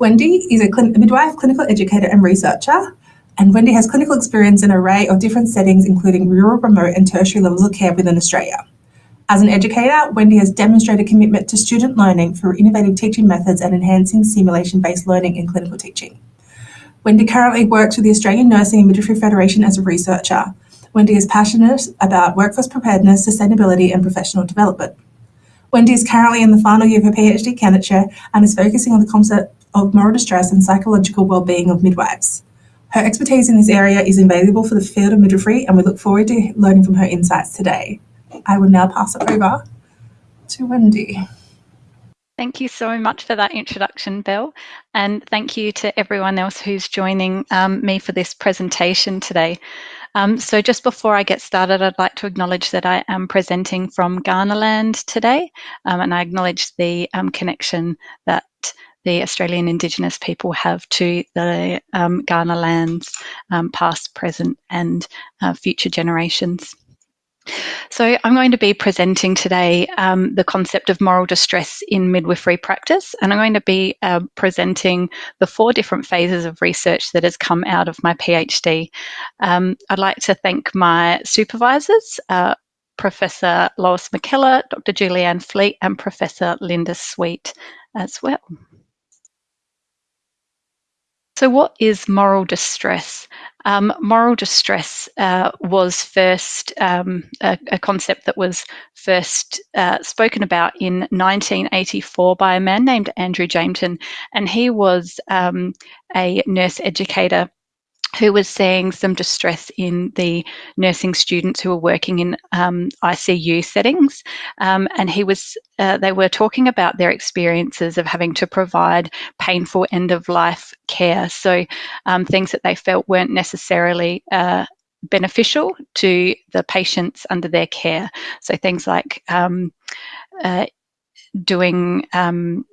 Wendy is a, midwife, clinical educator and researcher, and Wendy has clinical experience in an array of different settings, including rural, remote and tertiary levels of care within Australia. As an educator, Wendy has demonstrated commitment to student learning through innovative teaching methods and enhancing simulation-based learning in clinical teaching. Wendy currently works with the Australian Nursing and Midwifery Federation as a researcher. Wendy is passionate about workforce preparedness, sustainability and professional development. Wendy is currently in the final year of her PhD candidature and is focusing on the concept of moral distress and psychological well-being of midwives. Her expertise in this area is invaluable for the field of midwifery and we look forward to learning from her insights today. I will now pass it over to Wendy. Thank you so much for that introduction, Belle, and thank you to everyone else who's joining um, me for this presentation today. Um, so just before I get started, I'd like to acknowledge that I am presenting from Kaurnaland today, um, and I acknowledge the um, connection that the Australian Indigenous people have to the um, Kaurna lands, um, past, present and uh, future generations. So I'm going to be presenting today um, the concept of moral distress in midwifery practice, and I'm going to be uh, presenting the four different phases of research that has come out of my PhD. Um, I'd like to thank my supervisors, uh, Professor Lois McKellar, Dr. Julianne Fleet, and Professor Linda Sweet as well. So, what is moral distress? Um, moral distress uh, was first um, a, a, concept that was first uh, spoken about in 1984 by a man named Andrew Jameton, and he was um, a nurse educator who was seeing some distress in the nursing students who were working in um, ICU settings, um, and he was uh, they were talking about their experiences of having to provide painful end of life care, so um, things that they felt weren't necessarily. Uh, beneficial to the patients under their care. So things like um, uh, doing um,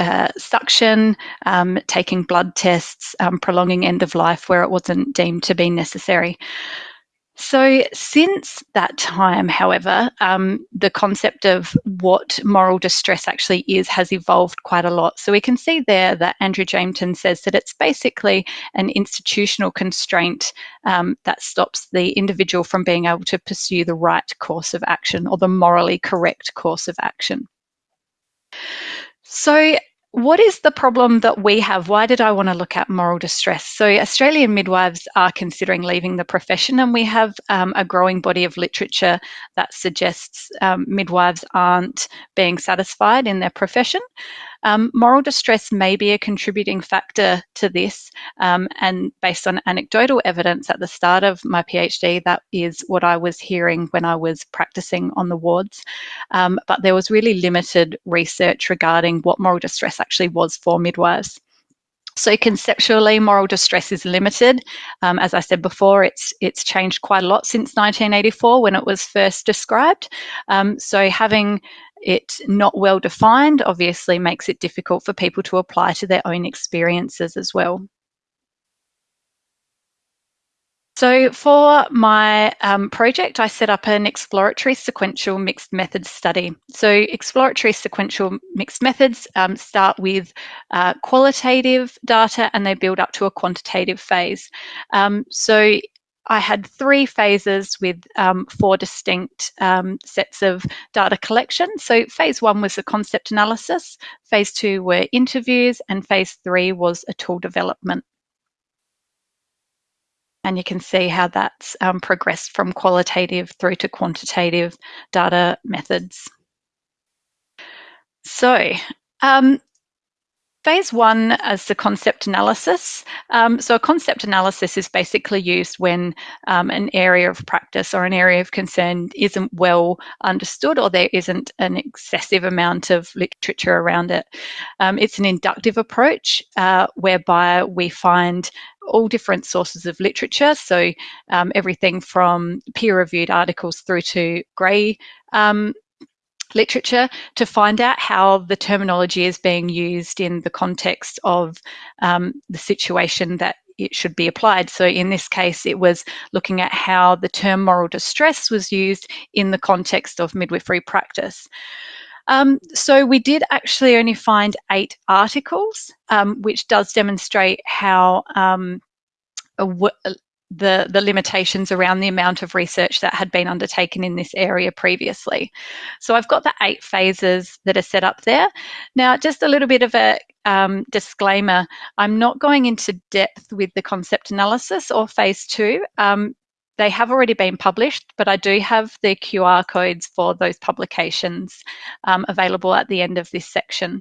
uh, suction, um, taking blood tests, um, prolonging end of life where it wasn't deemed to be necessary. So, since that time, however, um, the concept of what moral distress actually is has evolved quite a lot. So, we can see there that Andrew Jameton says that it's basically an institutional constraint um, that stops the individual from being able to pursue the right course of action or the morally correct course of action. So, what is the problem that we have? Why did I want to look at moral distress? So, Australian midwives are considering leaving the profession, and we have um, a growing body of literature that suggests um, midwives aren't being satisfied in their profession. Um, moral distress may be a contributing factor to this, um, and based on anecdotal evidence at the start of my PhD, that is what I was hearing when I was practicing on the wards. Um, but there was really limited research regarding what moral distress actually was for midwives. So conceptually, moral distress is limited. Um, as I said before, it's it's changed quite a lot since 1984 when it was first described. Um, so having it not well defined obviously makes it difficult for people to apply to their own experiences as well. So for my um, project, I set up an exploratory sequential mixed methods study. So exploratory sequential mixed methods um, start with uh, qualitative data and they build up to a quantitative phase. Um, so I had three phases with um, four distinct um, sets of data collection. So phase one was the concept analysis, phase two were interviews, and phase three was a tool development. And you can see how that's um, progressed from qualitative through to quantitative data methods. So um, Phase one is the concept analysis. Um, so, a concept analysis is basically used when um, an area of practice or an area of concern isn't well understood or there isn't an excessive amount of literature around it. Um, it's an inductive approach uh, whereby we find all different sources of literature, so um, everything from peer reviewed articles through to grey um, literature to find out how the terminology is being used in the context of um, the situation that it should be applied. So in this case, it was looking at how the term moral distress was used in the context of midwifery practice. Um, so we did actually only find eight articles, um, which does demonstrate how um, the, the limitations around the amount of research that had been undertaken in this area previously. So I've got the eight phases that are set up there. Now, just a little bit of a um, disclaimer, I'm not going into depth with the concept analysis or phase two. Um, they have already been published, but I do have the QR codes for those publications um, available at the end of this section.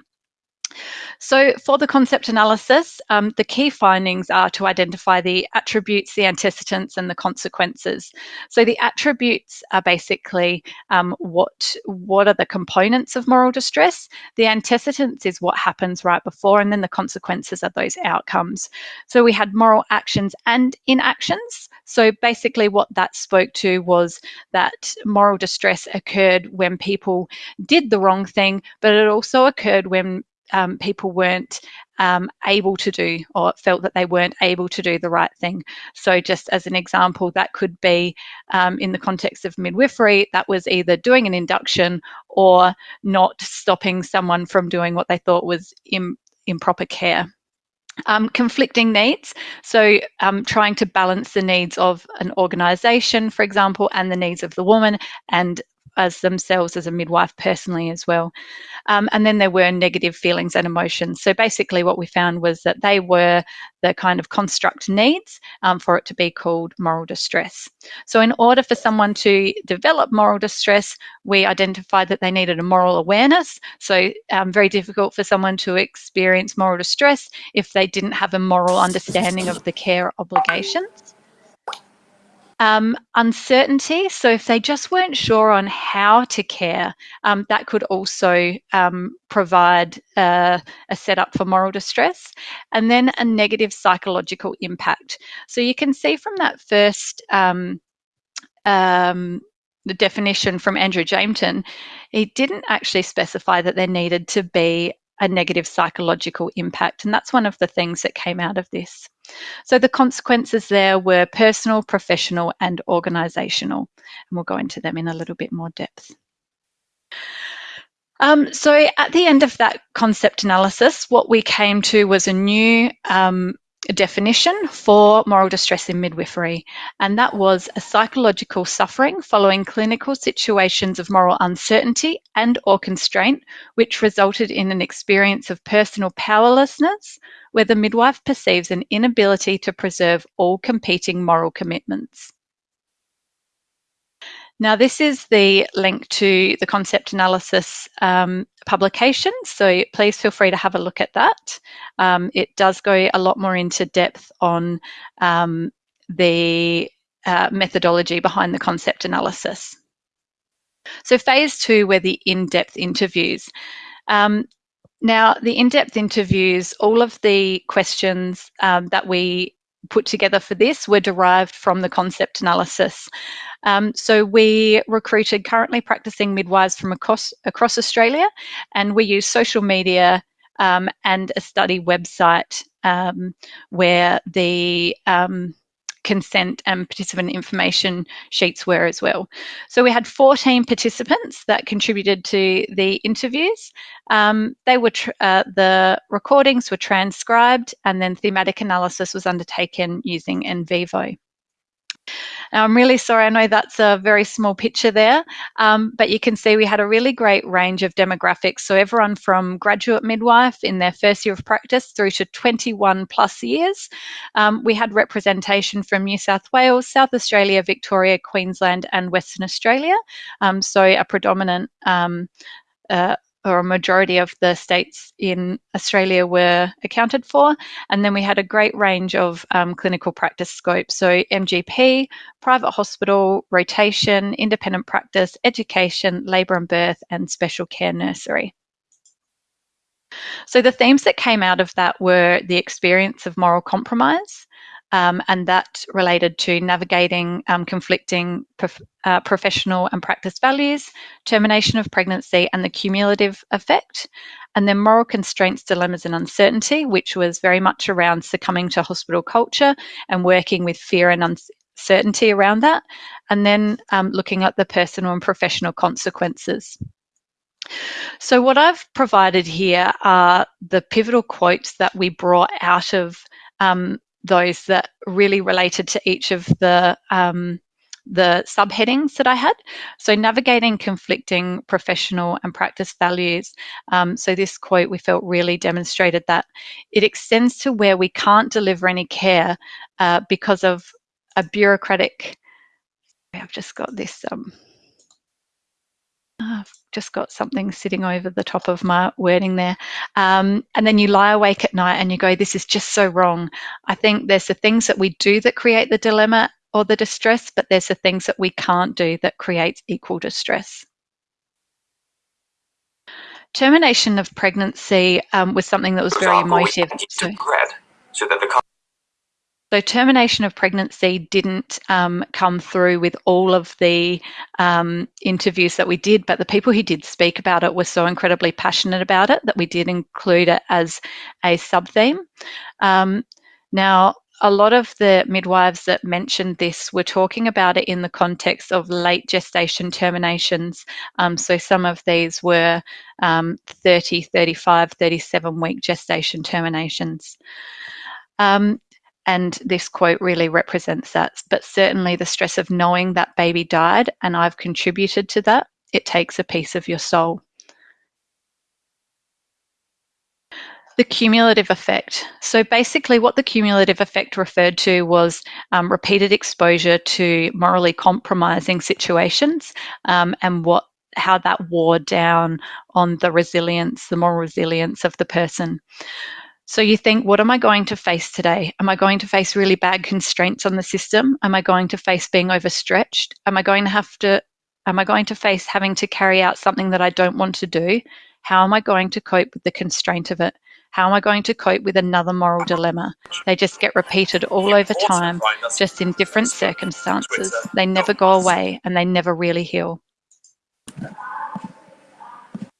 So for the concept analysis, um, the key findings are to identify the attributes, the antecedents, and the consequences. So the attributes are basically um, what, what are the components of moral distress. The antecedents is what happens right before, and then the consequences are those outcomes. So we had moral actions and inactions. So basically what that spoke to was that moral distress occurred when people did the wrong thing, but it also occurred when um, people weren't um, able to do or felt that they weren't able to do the right thing. So, just as an example, that could be um, in the context of midwifery, that was either doing an induction or not stopping someone from doing what they thought was Im- improper care. Um, conflicting needs, so um, trying to balance the needs of an organisation, for example, and the needs of the woman, and as themselves as a midwife personally as well. Um, and then there were negative feelings and emotions. So basically, what we found was that they were the kind of construct needs um, for it to be called moral distress. So, in order for someone to develop moral distress, we identified that they needed a moral awareness. So, um, very difficult for someone to experience moral distress if they didn't have a moral understanding of the care obligations. Um, uncertainty, so if they just weren't sure on how to care, um, that could also um, provide uh, a setup for moral distress. And then a negative psychological impact. So you can see from that first um, um, the definition from Andrew Jameton, he didn't actually specify that there needed to be a negative psychological impact. And that's one of the things that came out of this. So the consequences there were personal, professional, and organisational. And we'll go into them in a little bit more depth. Um, so at the end of that concept analysis, what we came to was a new um, definition for moral distress in midwifery, and that was a psychological suffering following clinical situations of moral uncertainty and or constraint, which resulted in an experience of personal powerlessness, where the midwife perceives an inability to preserve all competing moral commitments. Now, this is the link to the concept analysis um, publication, so please feel free to have a look at that. Um, it does go a lot more into depth on um, the uh, methodology behind the concept analysis. So phase two were the in-depth interviews. Um, now, the in-depth interviews, all of the questions um, that we put together for this were derived from the concept analysis. Um, so we recruited currently practicing midwives from across, across Australia, and we use social media um, and a study website um, where the um, consent and participant information sheets were as well. So we had 14 participants that contributed to the interviews. Um, they were uh, the recordings were transcribed, and then thematic analysis was undertaken using NVivo. Now, I'm really sorry, I know that's a very small picture there, um, but you can see we had a really great range of demographics. So everyone from graduate midwife in their first year of practice through to 21 plus years. Um, we had representation from New South Wales, South Australia, Victoria, Queensland, and Western Australia. Um, so a predominant um, uh, or a majority of the states in Australia were accounted for. And then we had a great range of um, clinical practice scopes. So MGP, private hospital, rotation, independent practice, education, labour and birth, and special care nursery. So the themes that came out of that were the experience of moral compromise, um, and that related to navigating um, conflicting prof uh, professional and practice values, termination of pregnancy, and the cumulative effect. And then moral constraints, dilemmas, and uncertainty, which was very much around succumbing to hospital culture and working with fear and uncertainty around that. And then um, looking at the personal and professional consequences. So what I've provided here are the pivotal quotes that we brought out of um, those that really related to each of the um, the subheadings that I had. So navigating conflicting professional and practice values. Um, so this quote we felt really demonstrated that it extends to where we can't deliver any care uh, because of a bureaucratic. I've just got this. Um, I've just got something sitting over the top of my wording there. Um, and then you lie awake at night and you go, this is just so wrong. I think there's the things that we do that create the dilemma or the distress, but there's the things that we can't do that creates equal distress. Termination of pregnancy um, was something that was very emotive. So, so that the so termination of pregnancy didn't um, come through with all of the um, interviews that we did, but the people who did speak about it were so incredibly passionate about it that we did include it as a sub theme. Um, now, a lot of the midwives that mentioned this were talking about it in the context of late gestation terminations. Um, so some of these were um, 30, 35, 37 week gestation terminations. Um, and this quote really represents that. But certainly the stress of knowing that baby died and I've contributed to that, it takes a piece of your soul. the cumulative effect. So basically, what the cumulative effect referred to was um, repeated exposure to morally compromising situations um, and what how that wore down on the resilience, the moral resilience of the person. So you think, what am I going to face today? Am I going to face really bad constraints on the system? Am I going to face being overstretched? Am I going to have to am I going to face having to carry out something that I don't want to do? How am I going to cope with the constraint of it? How am I going to cope with another moral dilemma? They just get repeated all over time, just in different circumstances. They never go away and they never really heal.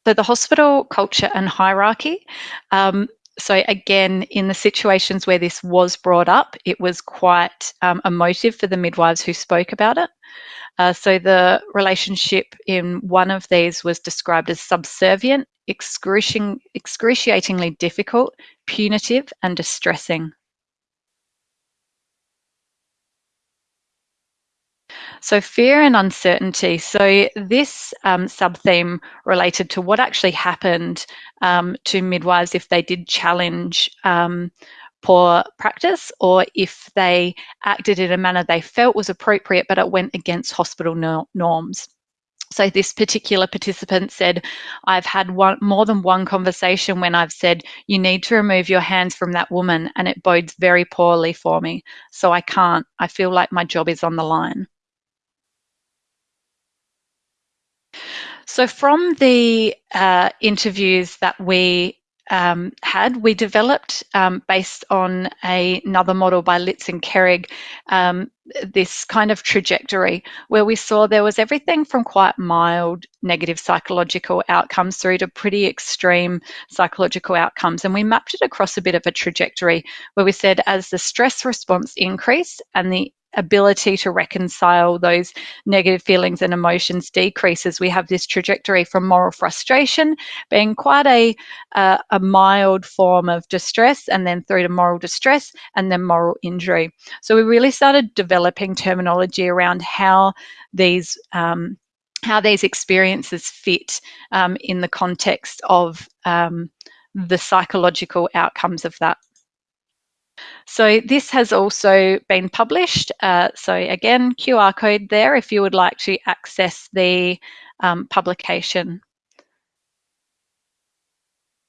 So the hospital culture and hierarchy. Um, so again, in the situations where this was brought up, it was quite um, emotive for the midwives who spoke about it. Uh, so the relationship in one of these was described as subservient, excruciating, excruciatingly difficult, punitive, and distressing. So, fear and uncertainty. So, this um, sub theme related to what actually happened um, to midwives if they did challenge um, poor practice or if they acted in a manner they felt was appropriate but it went against hospital no norms. So this particular participant said, I've had one, more than one conversation when I've said, you need to remove your hands from that woman and it bodes very poorly for me. So I can't. I feel like my job is on the line. So from the uh, interviews that we um, had, we developed um, based on a, another model by Litz and Kerig, um, this kind of trajectory where we saw there was everything from quite mild negative psychological outcomes through to pretty extreme psychological outcomes. And we mapped it across a bit of a trajectory where we said as the stress response increased and the ability to reconcile those negative feelings and emotions decreases, we have this trajectory from moral frustration being quite a, uh, a mild form of distress, and then through to moral distress, and then moral injury. So we really started developing terminology around how these um, how these experiences fit um, in the context of um, the psychological outcomes of that. So this has also been published. Uh, so again, QR code there if you would like to access the um, publication.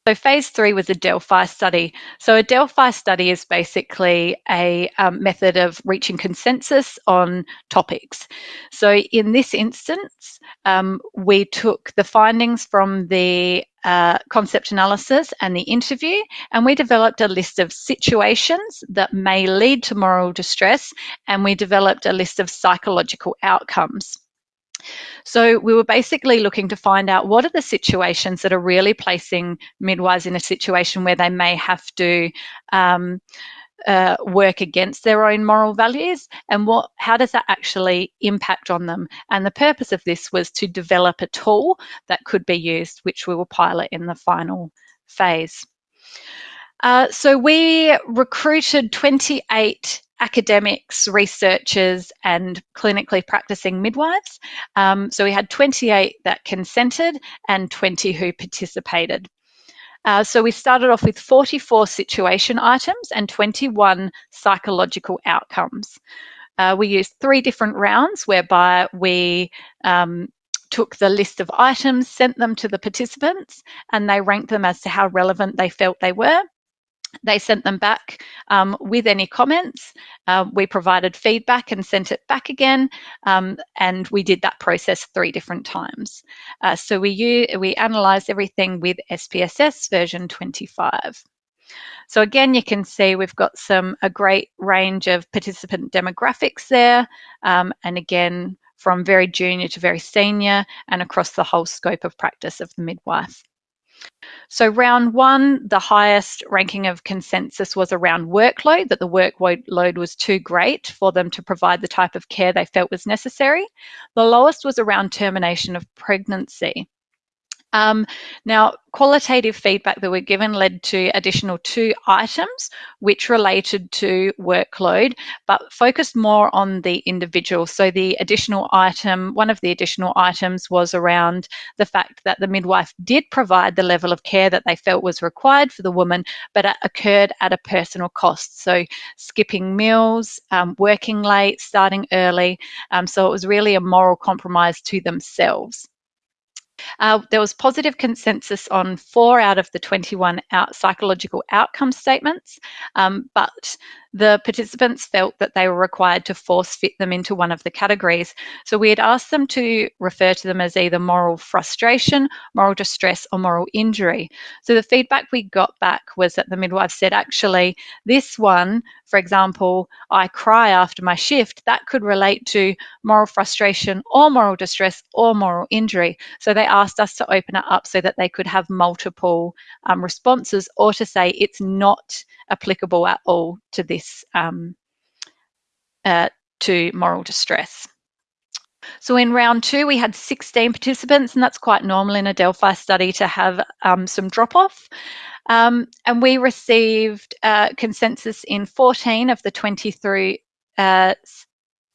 So phase three was a Delphi study. So a Delphi study is basically a um, method of reaching consensus on topics. So in this instance, um, we took the findings from the uh, concept analysis and the interview, and we developed a list of situations that may lead to moral distress, and we developed a list of psychological outcomes. So we were basically looking to find out what are the situations that are really placing midwives in a situation where they may have to um, uh, work against their own moral values and what how does that actually impact on them? And the purpose of this was to develop a tool that could be used which we will pilot in the final phase. Uh, so we recruited 28 academics, researchers, and clinically practicing midwives. Um, so we had 28 that consented and 20 who participated. Uh, so we started off with 44 situation items and 21 psychological outcomes. Uh, we used three different rounds whereby we um, took the list of items, sent them to the participants, and they ranked them as to how relevant they felt they were. They sent them back um, with any comments. Uh, we provided feedback and sent it back again, um, and we did that process three different times. Uh, so we we analysed everything with SPSS version 25. So again, you can see we've got some a great range of participant demographics there, um, and again from very junior to very senior, and across the whole scope of practice of the midwife. So round one, the highest ranking of consensus was around workload, that the workload was too great for them to provide the type of care they felt was necessary. The lowest was around termination of pregnancy. Um, now, qualitative feedback that were given led to additional two items which related to workload but focused more on the individual. So the additional item, one of the additional items was around the fact that the midwife did provide the level of care that they felt was required for the woman, but it occurred at a personal cost. So skipping meals, um, working late, starting early. Um, so it was really a moral compromise to themselves. Uh, there was positive consensus on four out of the 21 out psychological outcome statements, um, but the participants felt that they were required to force fit them into one of the categories. So we had asked them to refer to them as either moral frustration, moral distress, or moral injury. So the feedback we got back was that the midwife said, actually, this one, for example, I cry after my shift, that could relate to moral frustration or moral distress or moral injury. So they asked us to open it up so that they could have multiple um, responses or to say it's not applicable at all to this, um, uh, to moral distress. So in round two, we had 16 participants, and that's quite normal in a Delphi study to have um, some drop off. Um, and we received uh, consensus in 14 of the 23, uh,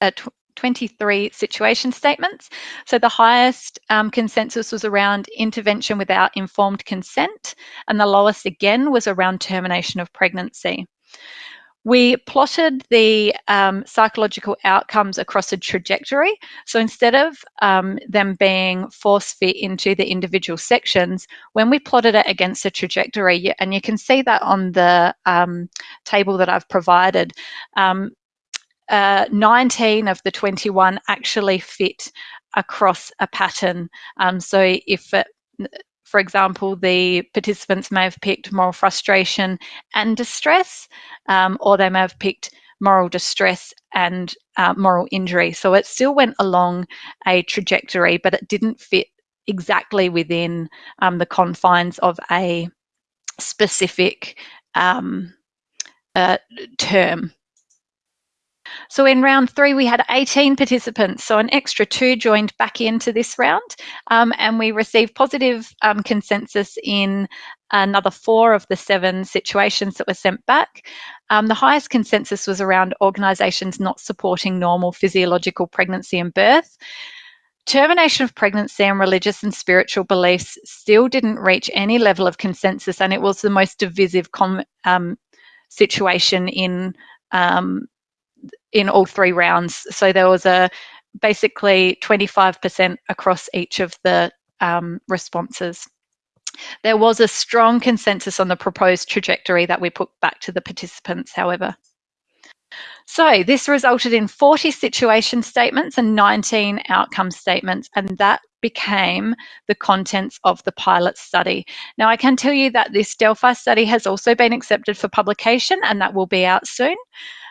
uh, 23 situation statements. So the highest um, consensus was around intervention without informed consent, and the lowest again was around termination of pregnancy. We plotted the um, psychological outcomes across a trajectory. So instead of um, them being force fit into the individual sections, when we plotted it against a trajectory, and you can see that on the um, table that I've provided, um, uh, 19 of the 21 actually fit across a pattern. Um, so if it, for example, the participants may have picked moral frustration and distress, um, or they may have picked moral distress and uh, moral injury. So it still went along a trajectory, but it didn't fit exactly within um, the confines of a specific um, uh, term. So in round three, we had 18 participants, so an extra two joined back into this round, um, and we received positive um, consensus in another four of the seven situations that were sent back. Um, the highest consensus was around organisations not supporting normal physiological pregnancy and birth. Termination of pregnancy and religious and spiritual beliefs still didn't reach any level of consensus, and it was the most divisive um, situation in um, in all three rounds. So there was a basically 25% across each of the um, responses. There was a strong consensus on the proposed trajectory that we put back to the participants, however. So this resulted in 40 situation statements and 19 outcome statements, and that became the contents of the pilot study. Now, I can tell you that this Delphi study has also been accepted for publication, and that will be out soon.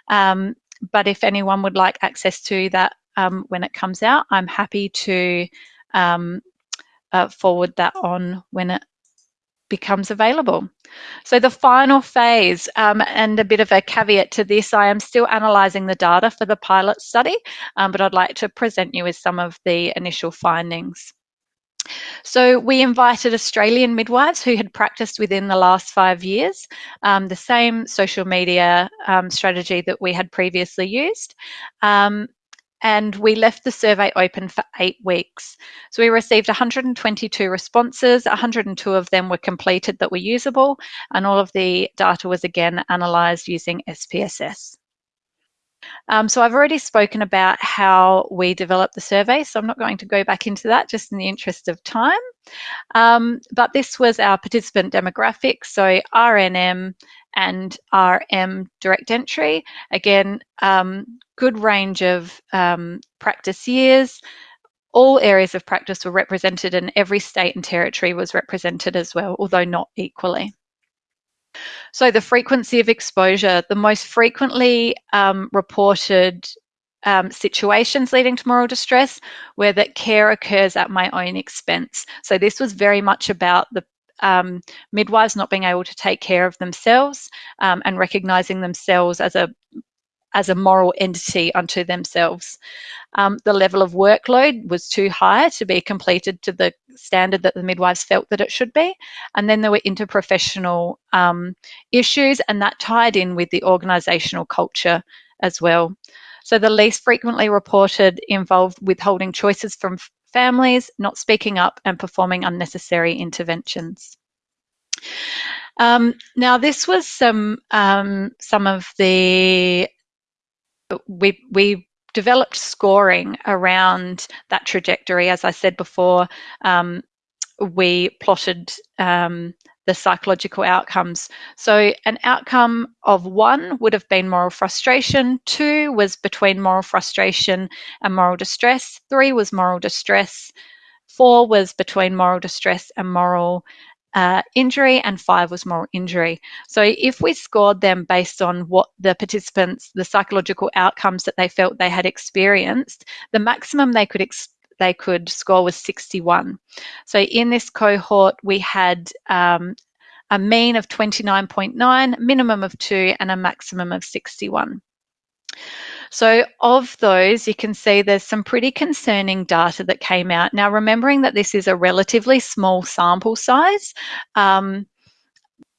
Um, but if anyone would like access to that um, when it comes out, I'm happy to um, uh, forward that on when it becomes available. So the final phase, um, and a bit of a caveat to this, I am still analysing the data for the pilot study, um, but I'd like to present you with some of the initial findings. So we invited Australian midwives who had practiced within the last five years, um, the same social media um, strategy that we had previously used. Um, and we left the survey open for eight weeks. So we received 122 responses, 102 of them were completed that were usable, and all of the data was again analysed using SPSS. Um, so I've already spoken about how we developed the survey, so I'm not going to go back into that just in the interest of time. Um, but this was our participant demographics, so RNM and RM direct entry. Again, um, good range of um, practice years. All areas of practice were represented and every state and territory was represented as well, although not equally. So the frequency of exposure, the most frequently um, reported um, situations leading to moral distress where that care occurs at my own expense. So this was very much about the um, midwives not being able to take care of themselves um, and recognizing themselves as a as a moral entity unto themselves. Um, the level of workload was too high to be completed to the standard that the midwives felt that it should be. And then there were interprofessional um, issues, and that tied in with the organisational culture as well. So the least frequently reported involved withholding choices from families, not speaking up, and performing unnecessary interventions. Um, now, this was some um, some of the we we developed scoring around that trajectory. As I said before, um, we plotted um, the psychological outcomes. So an outcome of one would have been moral frustration, two was between moral frustration and moral distress, three was moral distress, four was between moral distress and moral uh, injury, and five was moral injury. So if we scored them based on what the participants, the psychological outcomes that they felt they had experienced, the maximum they could they could score was 61. So in this cohort, we had um, a mean of 29.9, minimum of two, and a maximum of 61. So of those, you can see there's some pretty concerning data that came out. Now, remembering that this is a relatively small sample size, um,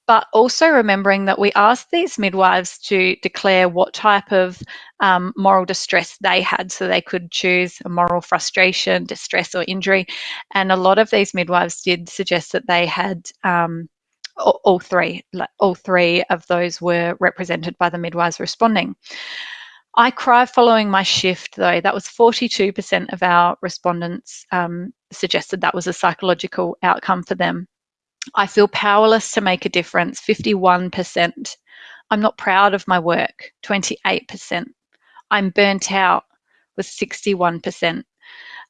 but also remembering that we asked these midwives to declare what type of um, moral distress they had so they could choose a moral frustration, distress, or injury. And a lot of these midwives did suggest that they had um, all three, all three of those were represented by the midwives responding. I cry following my shift, though. That was 42% of our respondents um, suggested that was a psychological outcome for them. I feel powerless to make a difference, 51%. I'm not proud of my work, 28%. I'm burnt out, was 61%.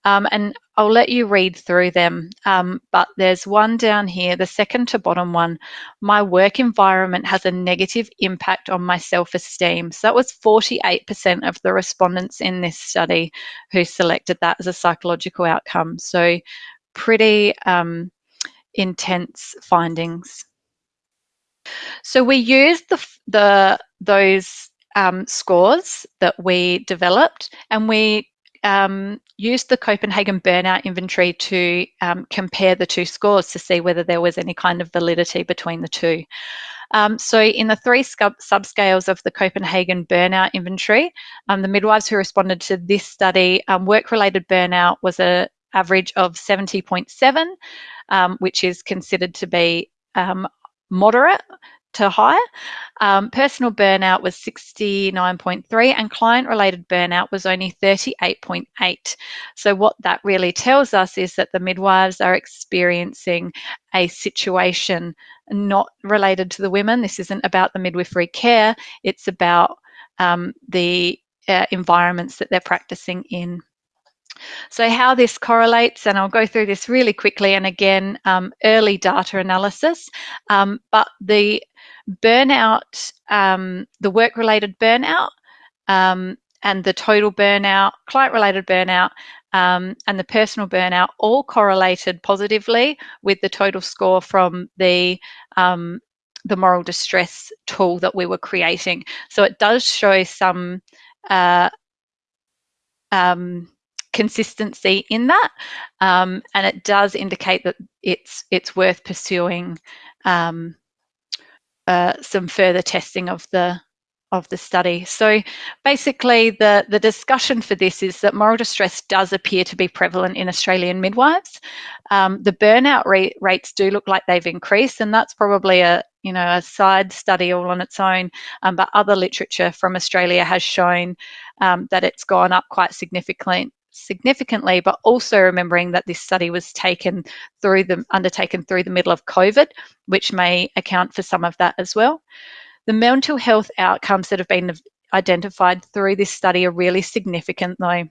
Um, and I'll let you read through them, um, but there's one down here, the second to bottom one. My work environment has a negative impact on my self-esteem. So that was 48% of the respondents in this study who selected that as a psychological outcome. So pretty um, intense findings. So we used the, the those um, scores that we developed and we um, used the Copenhagen burnout inventory to um, compare the two scores to see whether there was any kind of validity between the two. Um, so in the three subscales of the Copenhagen burnout inventory, um, the midwives who responded to this study, um, work-related burnout was an average of 70.7, um, which is considered to be moderate to high. Um, personal burnout was 69.3 and client related burnout was only 38.8. So, what that really tells us is that the midwives are experiencing a situation not related to the women. This isn't about the midwifery care, it's about um, the uh, environments that they're practicing in. So how this correlates, and I'll go through this really quickly, and again, um, early data analysis, um, but the burnout, um, the work-related burnout, um, and the total burnout, client-related burnout, um, and the personal burnout all correlated positively with the total score from the um, the moral distress tool that we were creating. So it does show some uh, um, consistency in that, um, and it does indicate that it's it's worth pursuing um, uh, some further testing of the of the study. So basically the, the discussion for this is that moral distress does appear to be prevalent in Australian midwives. Um, the burnout rates do look like they've increased and that's probably a you know a side study all on its own um, but other literature from Australia has shown um, that it's gone up quite significantly significantly, but also remembering that this study was taken through the undertaken through the middle of COVID, which may account for some of that as well. The mental health outcomes that have been identified through this study are really significant though.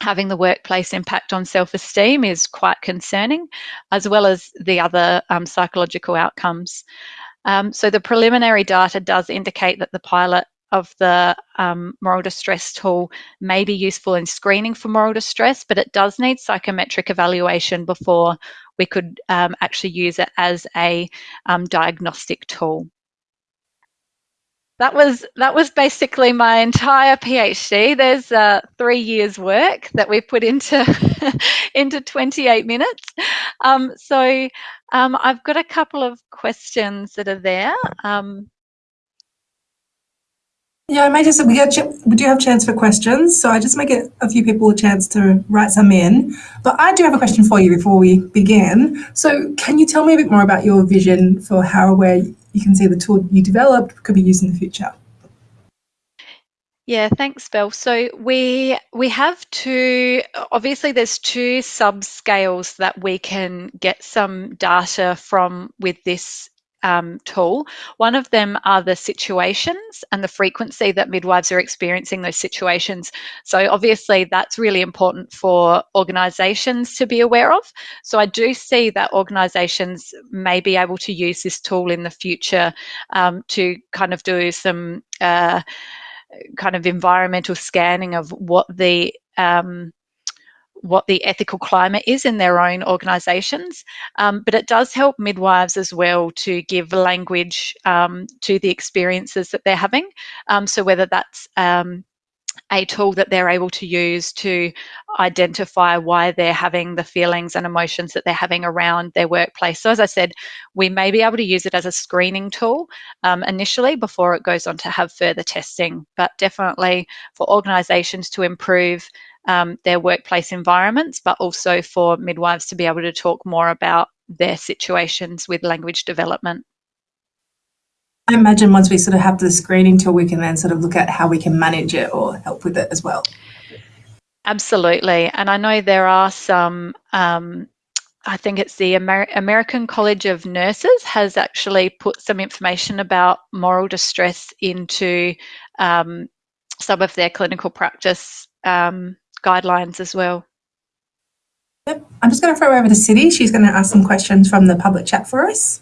Having the workplace impact on self-esteem is quite concerning, as well as the other um, psychological outcomes. Um, so the preliminary data does indicate that the pilot of the um, moral distress tool may be useful in screening for moral distress, but it does need psychometric evaluation before we could um, actually use it as a um, diagnostic tool that was that was basically my entire PhD. There's uh, three years' work that we put into into 28 minutes. Um, so um, I've got a couple of questions that are there. Yeah, I might just we we do have chance for questions, so I just might get a few people a chance to write some in. But I do have a question for you before we begin. So, can you tell me a bit more about your vision for how where you can see the tool you developed could be used in the future? Yeah, thanks, Belle. So we we have two. Obviously, there's two subscales that we can get some data from with this um, tool. One of them are the situations and the frequency that midwives are experiencing those situations. So obviously that's really important for organisations to be aware of. So I do see that organisations may be able to use this tool in the future um, to kind of do some uh, kind of environmental scanning of what the um, what the ethical climate is in their own organisations, um, but it does help midwives as well to give language um, to the experiences that they're having. Um, so whether that's um, a tool that they're able to use to identify why they're having the feelings and emotions that they're having around their workplace. So, as I said, we may be able to use it as a screening tool um, initially before it goes on to have further testing, but definitely for organisations to improve um, their workplace environments, but also for midwives to be able to talk more about their situations with language development. I imagine once we sort of have the screening tool, we can then sort of look at how we can manage it or help with it as well. Absolutely. And I know there are some, um, I think it's the Amer American College of Nurses has actually put some information about moral distress into um, some of their clinical practice um, guidelines as well. Yep. I'm just going to throw over to City. She's going to ask some questions from the public chat for us.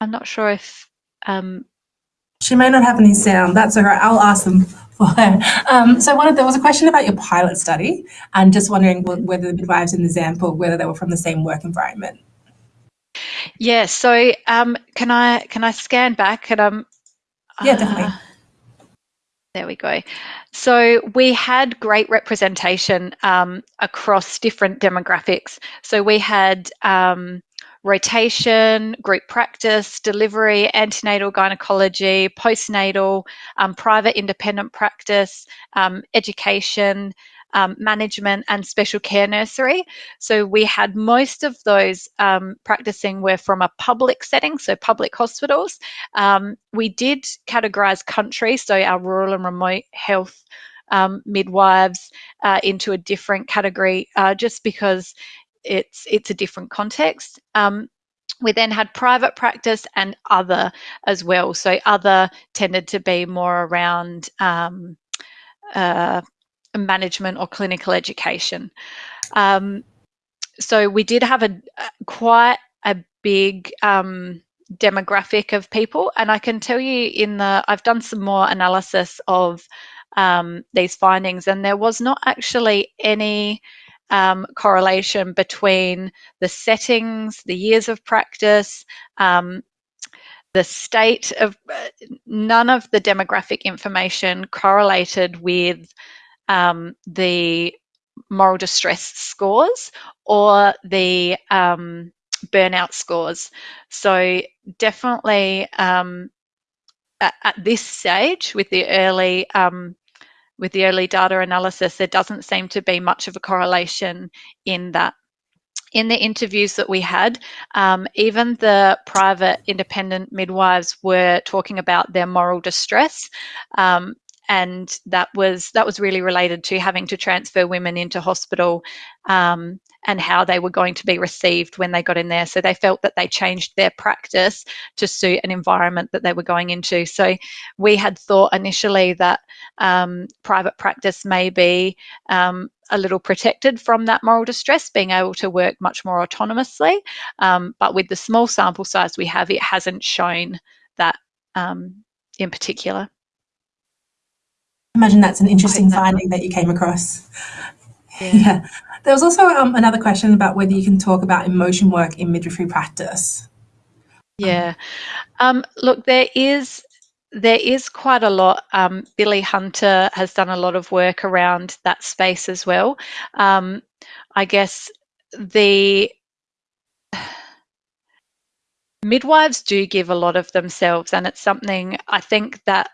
I'm not sure if um, she may not have any sound. That's all right. I'll ask them for her. Um, so one of there was a question about your pilot study and just wondering whether the midwives in the example, whether they were from the same work environment. Yeah. So um, can I can I scan back and um. Yeah, definitely. Uh, there we go. So we had great representation um, across different demographics. So we had um, rotation, group practice, delivery, antenatal gynecology, postnatal, um, private independent practice, um, education, um, management, and special care nursery. So we had most of those um, practicing were from a public setting, so public hospitals. Um, we did categorize country, so our rural and remote health um, midwives uh, into a different category uh, just because it's it's a different context. Um, we then had private practice and other as well. So other tended to be more around um, uh, management or clinical education. Um, so we did have a quite a big um, demographic of people, and I can tell you in the I've done some more analysis of um, these findings, and there was not actually any um, correlation between the settings, the years of practice, um, the state of none of the demographic information correlated with um, the moral distress scores or the um, burnout scores. So definitely um, at, at, this stage with the early um, with the early data analysis, there doesn't seem to be much of a correlation in that. In the interviews that we had, um, even the private independent midwives were talking about their moral distress. Um, and that was that was really related to having to transfer women into hospital um, and how they were going to be received when they got in there. So they felt that they changed their practice to suit an environment that they were going into. So we had thought initially that um, private practice may be um, a little protected from that moral distress, being able to work much more autonomously. Um, but with the small sample size we have, it hasn't shown that um, in particular imagine that's an interesting finding that you came across. Yeah. yeah. There was also um, another question about whether you can talk about emotion work in midwifery practice. Yeah. Um, look, there is there is quite a lot. Um, Billie Hunter has done a lot of work around that space as well. Um, I guess the midwives do give a lot of themselves, and it's something I think that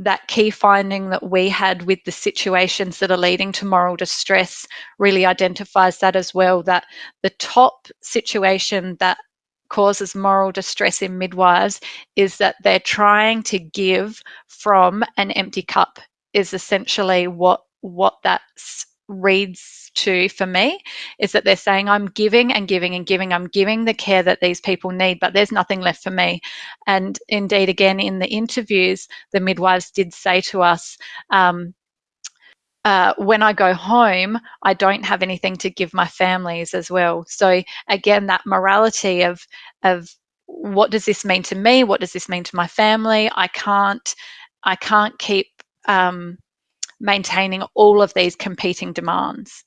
that key finding that we had with the situations that are leading to moral distress really identifies that as well that the top situation that causes moral distress in midwives is that they're trying to give from an empty cup is essentially what what that's reads to for me is that they're saying i'm giving and giving and giving i'm giving the care that these people need but there's nothing left for me and indeed again in the interviews the midwives did say to us um, uh, when I go home, I don't have anything to give my families as well. So again, that morality of of what does this mean to me? What does this mean to my family? I can't I can't keep um, maintaining all of these competing demands.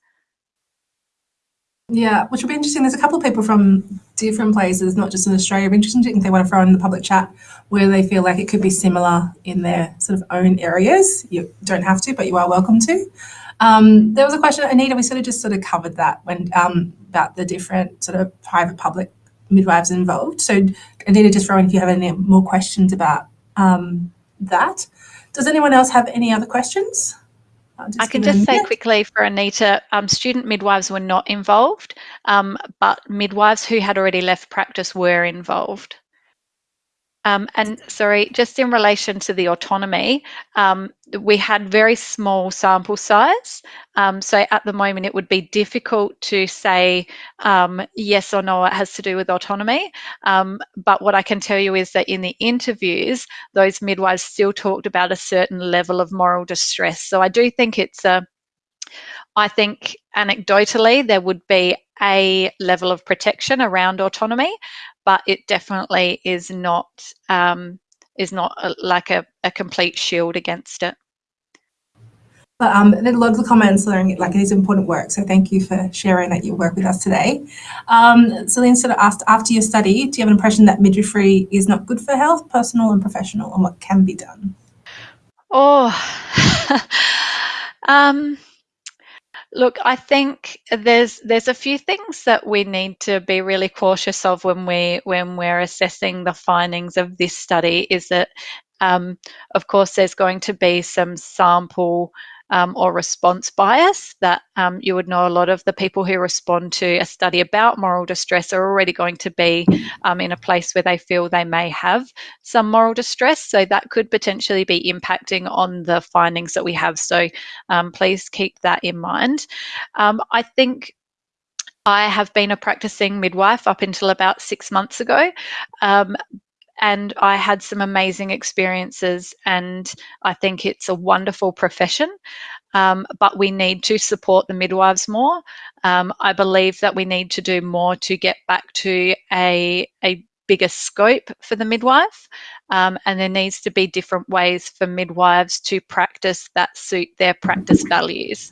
Yeah, which will be interesting. There's a couple of people from different places, not just in Australia. It'd be interesting if they want to throw in the public chat where they feel like it could be similar in their sort of own areas. You don't have to, but you are welcome to. Um, there was a question, Anita, we sort of just sort of covered that when um, about the different sort of private public midwives involved. So Anita, just throw in if you have any more questions about um, that. Does anyone else have any other questions? I can just say quickly for Anita, um, student midwives were not involved, um, but midwives who had already left practice were involved. Um, and sorry, just in relation to the autonomy, um, we had very small sample size. Um, so at the moment, it would be difficult to say yes or no, it has to do with autonomy. But what I can tell you is that in the interviews, those midwives still talked about a certain level of moral distress. So I do think it's a, I think anecdotally, there would be a level of protection around autonomy, but it definitely is not um, is not a, like a, a complete shield against it. But um, a lot of the comments are like it is important work. So thank you for sharing that you work with us today. Um, Celine sort of asked, after your study, do you have an impression that midwifery is not good for health, personal and professional, and what can be done? Oh, um, Look, I think there's there's a few things that we need to be really cautious of when we when we're assessing the findings of this study. Is that, um, of course, there's going to be some sample um, or response bias that um, you would know a lot of the people who respond to a study about moral distress are already going to be um, in a place where they feel they may have some moral distress. So that could potentially be impacting on the findings that we have. So um, please keep that in mind. Um, I think I have been a practicing midwife up until about six months ago. Um, and I had some amazing experiences, and I think it's a wonderful profession. Um, but we need to support the midwives more. Um, I believe that we need to do more to get back to a, a bigger scope for the midwife, um, and there needs to be different ways for midwives to practice that suit their practice values.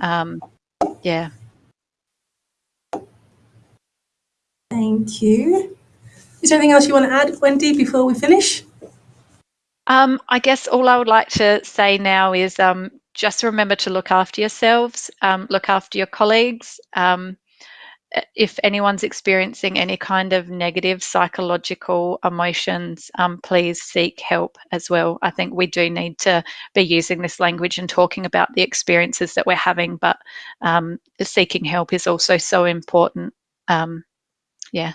Um, yeah. Thank you. Is there anything else you want to add, Wendy, before we finish? Um, I guess all I would like to say now is um, just remember to look after yourselves, um, look after your colleagues. Um, if anyone's experiencing any kind of negative psychological emotions, um, please seek help as well. I think we do need to be using this language and talking about the experiences that we're having, but um, seeking help is also so important. yeah.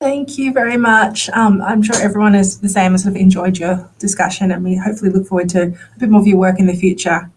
Thank you very much. Um, I'm sure everyone is the same and sort of enjoyed your discussion and we hopefully look forward to a bit more of your work in the future.